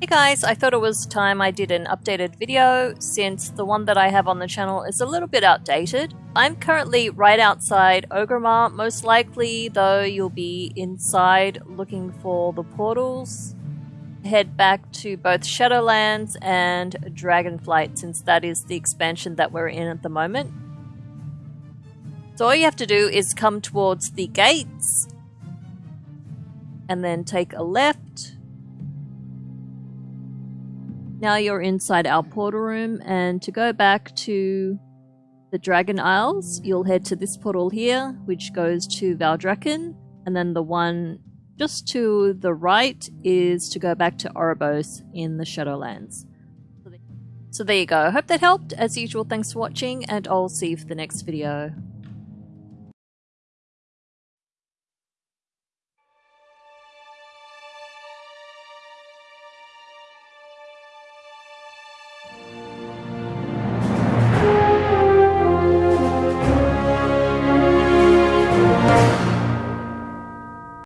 Hey guys, I thought it was time I did an updated video since the one that I have on the channel is a little bit outdated. I'm currently right outside Orgrimmar, most likely though you'll be inside looking for the portals. Head back to both Shadowlands and Dragonflight since that is the expansion that we're in at the moment. So all you have to do is come towards the gates and then take a left now you're inside our portal room, and to go back to the Dragon Isles, you'll head to this portal here, which goes to Valdrakken, and then the one just to the right is to go back to Oribos in the Shadowlands. So there you go. I hope that helped. As usual, thanks for watching, and I'll see you for the next video.